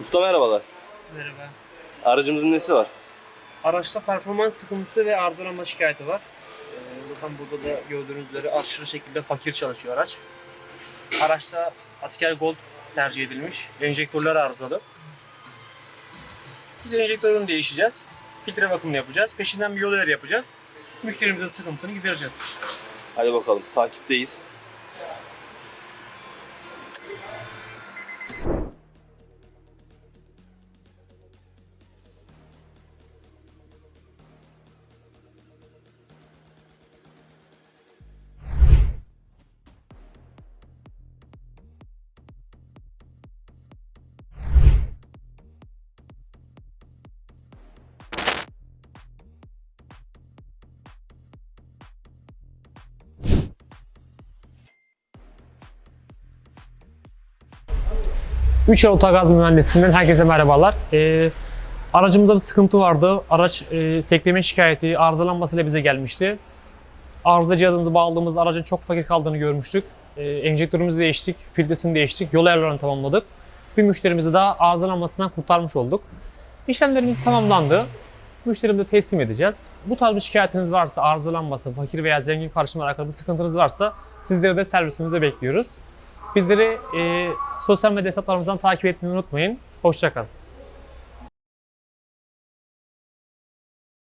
Usta merhabalar. Merhaba. Aracımızın nesi var? Araçta performans sıkıntısı ve arızalanma şikayeti var. Ee, bakın burada da gördüğünüz üzere aşırı şekilde fakir çalışıyor araç. Araçta Atiker Gold tercih edilmiş. Enjektörler arızalı. Biz enjektörünü değişeceğiz. Filtre bakımını yapacağız. Peşinden bir yol yapacağız. Müşterimizin sıkıntını gidereceğiz. Hadi bakalım takipteyiz. Üç yol Otogaz Mühendisliğinden herkese merhabalar. Ee, aracımızda bir sıkıntı vardı. Araç e, tekleme şikayeti, arızalanmasıyla bize gelmişti. Arıza cihazımızı bağladığımız aracın çok fakir kaldığını görmüştük. Ee, enjektörümüzü değiştik, filtresini değiştik, yol ayarlarını tamamladık. Bir müşterimizi daha arızalanmasından kurtarmış olduk. İşlemlerimiz tamamlandı. Müşterimize teslim edeceğiz. Bu tarz bir şikayetiniz varsa, arızalanması, fakir veya zengin karışımla alakalı bir sıkıntınız varsa sizleri de servisimizde bekliyoruz. Bizleri e, sosyal medya hesaplarımızdan takip etmeyi unutmayın. Hoşçakalın.